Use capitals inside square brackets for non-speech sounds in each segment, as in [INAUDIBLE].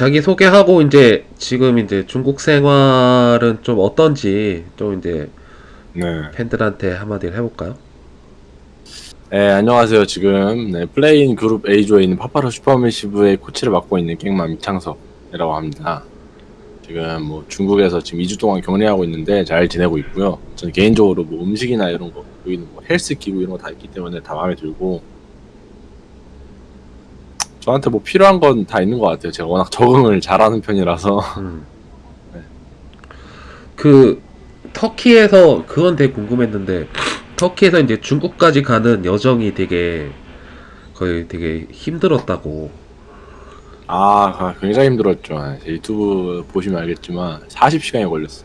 자기 소개하고 이제 지금 이제 중국 생활은 좀 어떤지 좀 이제 네. 팬들한테 한마디를 해볼까요? 네, 안녕하세요. 지금 네, play-in 그룹 A조에 있는 파파라 슈퍼매시브의 코치를 맡고 있는 깽맘 이창석이라고 합니다. 지금 뭐 중국에서 지금 2주 동안 격리하고 있는데 잘 지내고 있고요. 저는 개인적으로 뭐 음식이나 이런 거, 여기는 뭐 헬스 기구 이런 거 다 있기 때문에 다 마음에 들고 저한테 뭐 필요한 건 다 있는 것 같아요. 제가 워낙 적응을 잘하는 편이라서 음. [LAUGHS] 네. 그 터키에서 그건 되게 궁금했는데 터키에서 이제 중국까지 가는 여정이 되게 거의 되게 힘들었다고. 아, 굉장히 힘들었죠. 제 유튜브 보시면 알겠지만 40시간이 걸렸어.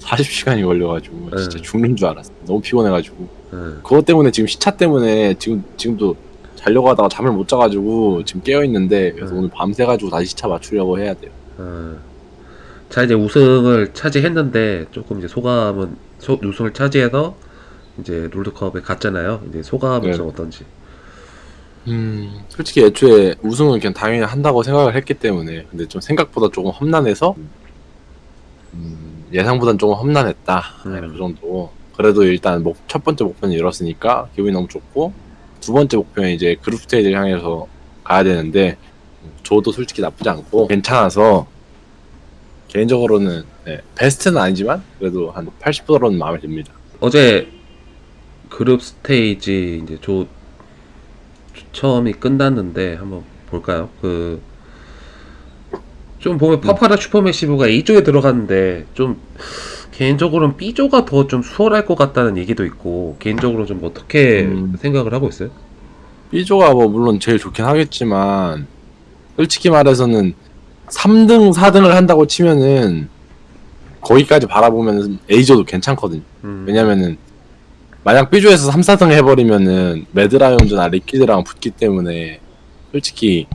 40시간이 걸려가지고 진짜 네. 죽는 줄 알았어. 너무 피곤해가지고 음. 그것 때문에 지금 시차 때문에 지금 지금도 자려고 하다가 잠을 못 자가지고 지금 깨어 있는데 그래서 네. 오늘 밤새가지고 다시 시차 맞추려고 해야 돼요. 어. 자 이제 우승을 차지했는데 조금 이제 소감은 소, 우승을 차지해서 이제 롤드컵에 갔잖아요. 이제 소감은 네. 좀 어떤지. 음, 솔직히 애초에 우승은 그냥 당연히 한다고 생각을 했기 때문에 근데 좀 생각보다 조금 험난해서 음, 예상보단 조금 험난했다. 네, 음. 그 정도. 그래도 일단 목, 첫 번째 목표는 이뤘으니까 기분이 너무 좋고 두 번째 목표는 이제 그룹 스테이지를 향해서 가야 되는데 저도 솔직히 나쁘지 않고 괜찮아서 개인적으로는 네, 베스트는 아니지만 그래도 한 80%는 마음에 듭니다. 어제 그룹 스테이지 이제 조 처음이 끝났는데 한번 볼까요? 그 좀 보면 파파라 슈퍼매시브가 A조에 들어갔는데 좀 개인적으로는 B조가 더 좀 수월할 것 같다는 얘기도 있고 개인적으로 좀 어떻게 음. 생각을 하고 있어요? B조가 뭐 물론 제일 좋긴 하겠지만 솔직히 말해서는 3등, 4등을 한다고 치면은 거기까지 바라보면 A조도 괜찮거든요. 음. 왜냐면은 만약 B조에서 3, 4등 해버리면은 매드라이온즈나 리퀴드랑 붙기 때문에 솔직히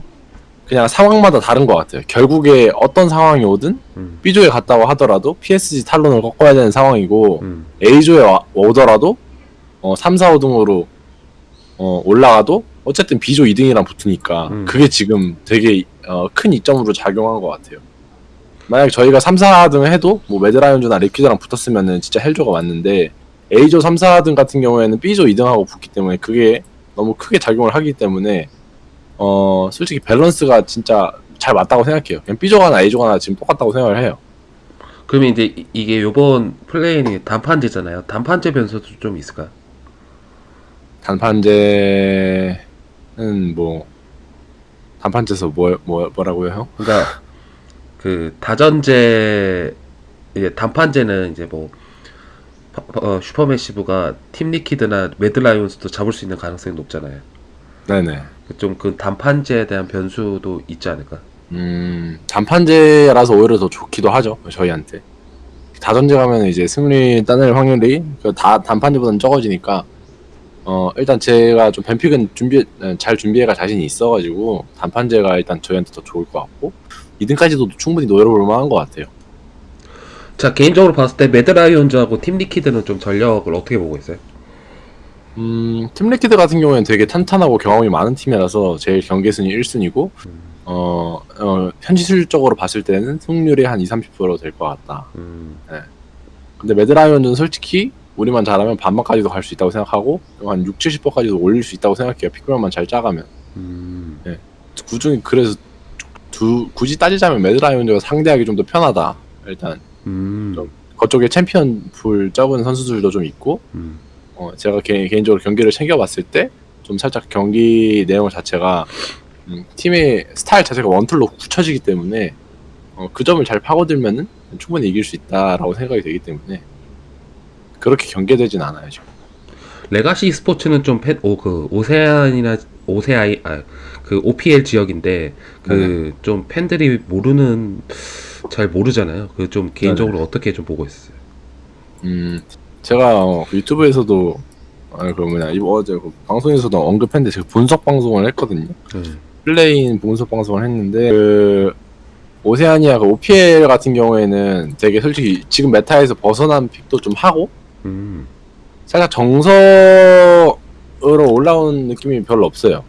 그냥 상황마다 다른 것 같아요. 결국에 어떤 상황이 오든 음. B조에 갔다고 하더라도 PSG 탈론을 꺾어야 되는 상황이고 음. A조에 와- 오더라도 어, 3, 4, 5등으로 어, 올라가도 어쨌든 B조 2등이랑 붙으니까 음. 그게 지금 되게 어, 큰 이점으로 작용한 것 같아요. 만약 저희가 3, 4등 해도 뭐 매드라이온즈나 리퀴드랑 붙었으면은 진짜 hell조가 맞는데 A조 3, 4등 같은 경우에는 B조 2등하고 붙기 때문에 그게 너무 크게 작용을 하기 때문에 어 솔직히 밸런스가 진짜 잘 맞다고 생각해요. 그냥 B조가나 A조가나 지금 똑같다고 생각을 해요. 그러면 이제 이- 이게 요번 play-in이 단판제잖아요. 단판제 변수도 좀 있을까요? 단판제는 뭐 단판제에서 뭐, 뭐 뭐라고요 형? 그러니까 [LAUGHS] 그 다전제 이제 단판제는 이제 뭐 파- 어, 슈퍼매시브가 팀 리퀴드나 매드라이온스도 잡을 수 있는 가능성이 높잖아요. 네네. 좀 그 단판제에 대한 변수도 있지 않을까? 음 단판제라서 오히려 더 좋기도 하죠 저희한테. 다전제 가면 이제 승리 따낼 확률이 그다 단판제보다는 적어지니까 어 일단 제가 좀 뱀픽은 준비 어, 잘 준비해가 자신이 있어가지고 단판제가 일단 저희한테 더 좋을 것 같고 2등까지도 충분히 노려볼 만한 것 같아요. 자 개인적으로 봤을 때 매드라이온즈하고 팀 리퀴드는 좀 전력을 어떻게 보고 있어요? 음, 팀리퀴드 같은 경우에는 되게 탄탄하고 경험이 많은 팀이라서 제일 경계 순위 1순위고, 어, 어, 현실적으로 봤을 때는 승률이 한 20, 30%될 것 같다. 음, 근데 매드라이온즈는 솔직히 우리만 잘하면 반반까지도 갈 수 있다고 생각하고, 한 6, 70%까지도 올릴 수 있다고 생각해요. pick ban만 잘 짜가면. 음, 그중에 그래서 두, 굳이 따지자면 매드라이온즈가 상대하기 좀 더 편하다. 일단, 음, 좀. 그쪽에 챔피언 풀 적은 선수들도 좀 있고, 음, 어, 제가 개, 인적으로 경기를 챙겨봤을 때 좀 살짝 경기 내용 자체가 음, 팀의 스타일 자체가 원툴로 굳혀지기 때문에 어, 그 점을 잘 파고들면은 충분히 이길 수 있다라고 생각이 되기 때문에 그렇게 경계되진 않아요 지금. 레가시 스포츠는 좀 팬, 오, 그, 오세안이나, 오세아이, 아, 그, OPL 지역인데, 그, 좀 팬들이 모르는, 잘 모르잖아요. 그, 좀, 개인적으로 어떻게 좀 보고 있어요? 음, 제가 어, 유튜브에서도 아, 그 뭐냐 이번 어제 그 방송에서도 언급했는데 제가 분석 방송을 했거든요. 음, play-in 분석 방송을 했는데 그 오세아니아 그 OPL 같은 경우에는 되게 솔직히 지금 meta에서 벗어난 pick도 좀 하고 음, 살짝 정석으로 올라온 느낌이 별로 없어요.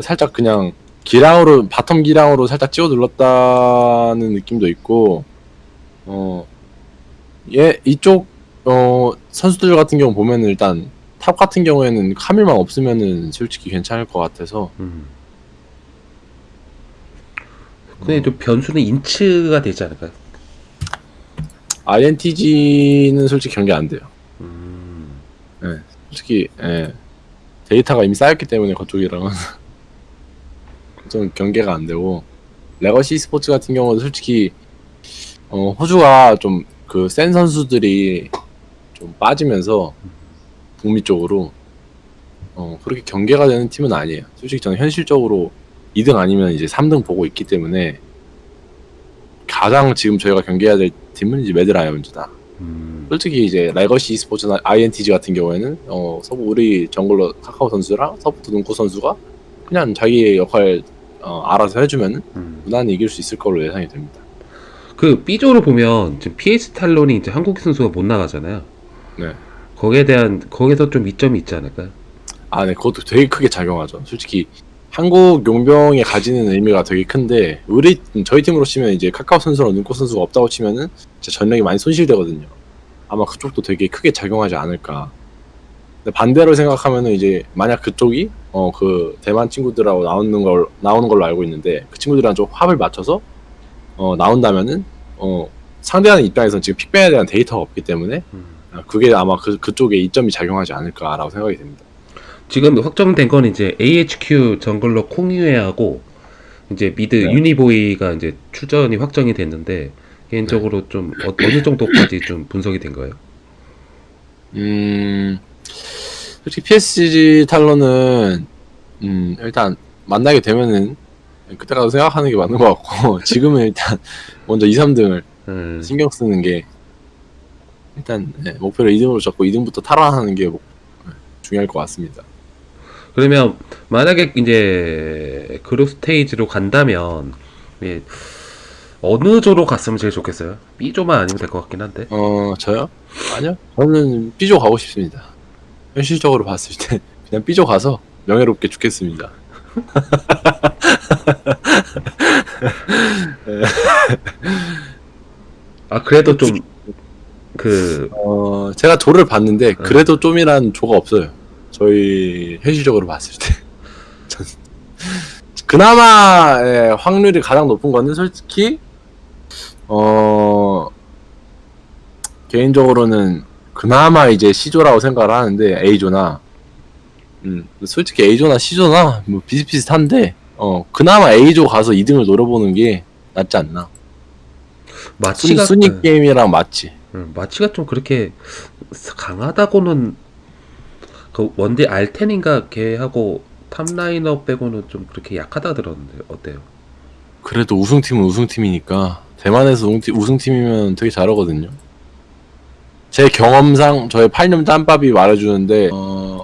살짝 그냥 기량으로 bottom 기량으로 살짝 찍어 눌렀다는 느낌도 있고 어, 어얘 이쪽 어 선수들 같은 경우 보면은 일단 top 같은 경우에는 카밀만 없으면은 솔직히 괜찮을 것 같아서 음. 근데 좀 변수는 INTZ가 되지 않을까요? INTZ는 솔직히 경계 안 돼요. 음. 솔직히 예. 데이터가 이미 쌓였기 때문에 그쪽이랑은 [LAUGHS] 좀 경계가 안 되고 레거시 스포츠 같은 경우는 솔직히 어, 호주가 좀 그 센 선수들이 좀 빠지면서 북미 쪽으로 어, 그렇게 경계가 되는 팀은 아니에요. 솔직히 저는 현실적으로 2등 아니면 이제 3등 보고 있기 때문에 가장 지금 저희가 경계해야 될 팀은 이제 매드 라이언즈다. 음. 솔직히 이제 레거시 스포츠나 INTZ 같은 경우에는 어 서부 우리 jungler 카카오 선수랑 support 눈꽃 선수가 그냥 자기의 역할 어, 알아서 해주면 음. 무난히 이길 수 있을 걸로 예상이 됩니다. 그 B조로 보면 지금 PS 탈론이 이제 한국 선수가 못 나가잖아요. 네. 거기에 대한 거기서 좀 이점이 있지 않을까요? 아, 네, 그것도 되게 크게 작용하죠. 솔직히 한국 용병이 가지는 의미가 되게 큰데 우리 저희 팀으로 치면 이제 카카오 선수랑 눈코 선수가 없다고 치면은 진짜 전력이 많이 손실되거든요. 아마 그쪽도 되게 크게 작용하지 않을까. 근데 반대로 생각하면은 이제 만약 그쪽이 어 그 대만 친구들하고 나오는 걸 나오는 걸로 알고 있는데 그 친구들이랑 좀 합을 맞춰서 어 나온다면은 어 상대하는 입장에서는 지금 pick ban에 대한 데이터가 없기 때문에 음. 아, 그게 아마 그 그쪽에 이점이 작용하지 않을까라고 생각이 됩니다. 지금 확정된 건 이제 AHQ jungler 콩유에하고 이제 mid 네. 유니보이가 이제 출전이 확정이 됐는데 개인적으로 좀 어, 어느 정도까지 좀 분석이 된 거예요? 음, 솔직히 PSG 탈론은 음, 일단 만나게 되면은 그때 가서 생각하는 게 맞는 것 같고 [LAUGHS] 지금은 일단 먼저 2, 3등을 음. 신경 쓰는 게 일단 네, 목표를 2등으로 잡고 2등부터 탈환하는 게 목- 네, 중요할 것 같습니다. 그러면 만약에 이제 그룹 스테이지로 간다면 예, 어느 조로 갔으면 제일 좋겠어요? B조만 아니면 될 것 같긴 한데. 어 저요? 아니요. 저는 B조 가고 싶습니다. 현실적으로 봤을 때 [LAUGHS] 그냥 B조 가서 명예롭게 죽겠습니다. [LAUGHS] 아 그래도 좀 그 어, 제가 조를 봤는데 그래도 좀이란 조가 없어요. 저희 현실적으로 봤을 때. [LAUGHS] 전- 그나마 예, 확률이 가장 높은 거는 솔직히 어 개인적으로는 그나마 이제 C조라고 생각을 하는데 A조나 음 솔직히 A조나 C조나 뭐 비슷비슷한데 어 그나마 A조 가서 2등을 노려보는 게 낫지 않나 순, 마치가 순위 네. 게임이랑 맞지 음, 마치가 좀 그렇게 강하다고는 그 원딜 알텐인가 걔하고 top laner 빼고는 좀 그렇게 약하다 들었는데 어때요? 그래도 우승팀은 우승팀이니까 대만에서 우승팀, 우승팀이면 되게 잘하거든요. 제 경험상 저의 8년 짬밥이 말해주는데 어,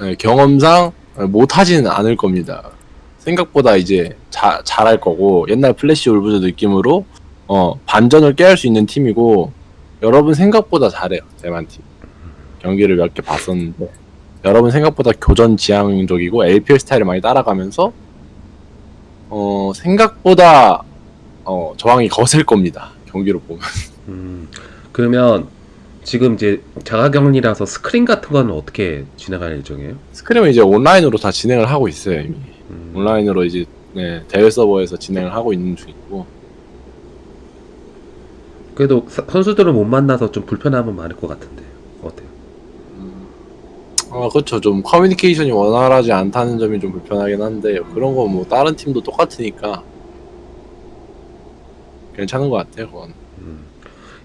네, 경험상 못하지는 않을 겁니다. 생각보다 이제 자, 잘할 거고 옛날 플래시 울브즈 느낌으로 어, 반전을 꾀할 수 있는 팀이고 여러분 생각보다 잘해요 대만 팀. 경기를 몇 개 봤었는데. 여러분 생각보다 교전 지향적이고 LPL 스타일을 많이 따라가면서 어 생각보다 어 저항이 거셀 겁니다 경기로 보면. 음, 그러면 지금 이제 자가격리라서 스크린 같은 거는 어떻게 진행할 예정이에요? 스크림은 이제 온라인으로 다 진행을 하고 있어요 이미. 음, 온라인으로 이제 네, 대회 서버에서 진행을 하고 있는 중이고 그래도 사- 선수들을 못 만나서 좀 불편함은 많을 것 같은데 어때요? 아 그렇죠 좀 커뮤니케이션이 원활하지 않다는 점이 좀 불편하긴 한데 그런 거뭐 다른 팀도 똑같으니까 괜찮은 것 같아요 그건 음.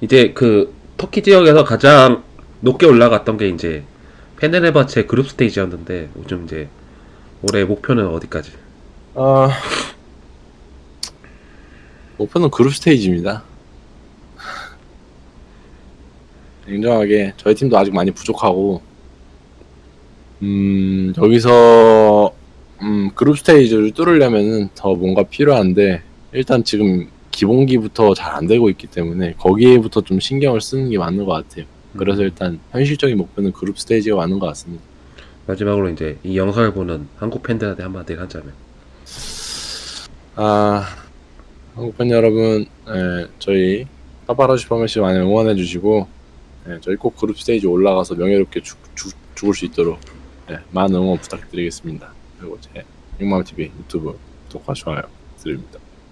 이제 그 터키 지역에서 가장 높게 올라갔던 게 이제 페네르바체 그룹 스테이지였는데 요즘 이제 올해 목표는 어디까지? 아 목표는 그룹 스테이지입니다. 냉정하게 저희 팀도 아직 많이 부족하고 음 여기서 음 그룹 스테이지를 뚫으려면은 더 뭔가 필요한데 일단 지금 기본기부터 잘 안 되고 있기 때문에 거기에부터 좀 신경을 쓰는 게 맞는 것 같아요. 그래서 일단 현실적인 목표는 그룹 스테이지가 맞는 것 같습니다. 마지막으로 이제 이 영상을 보는 한국 팬들한테 한마디 하자면 아 한국 팬 여러분, 예, 저희 파파라 슈퍼매시 많이 응원해 주시고, 예, 저희 꼭 그룹 스테이지 올라가서 명예롭게 죽, 죽, 죽을 수 있도록 예, 많은 응원 부탁드리겠습니다. 그리고 제 육마음 TV 유튜브 구독과 좋아요 드립니다.